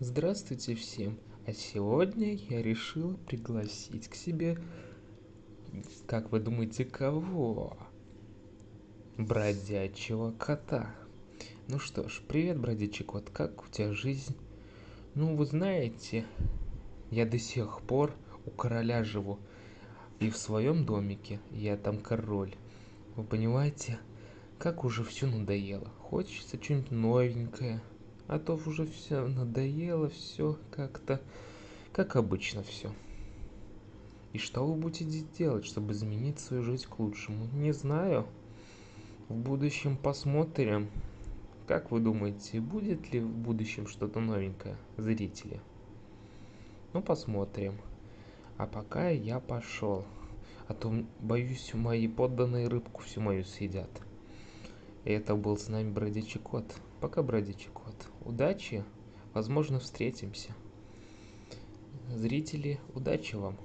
Здравствуйте всем! А сегодня я решил пригласить к себе, как вы думаете, кого? Бродячего кота. Ну что ж, привет, бродячий кот, как у тебя жизнь? Ну, вы знаете, я до сих пор у короля живу. И в своем домике я там король. Вы понимаете, как уже все надоело. Хочется что-нибудь новенькое. А то уже все надоело, все как-то, как обычно все. И что вы будете делать, чтобы изменить свою жизнь к лучшему? Не знаю. В будущем посмотрим. Как вы думаете, будет ли в будущем что-то новенькое, зрители? Ну, посмотрим. А пока я пошел. А то, боюсь, мои подданные рыбку всю мою съедят. И это был с нами бродячий кот. Пока, бродячий кот. Удачи. Возможно, встретимся. Зрители, удачи вам.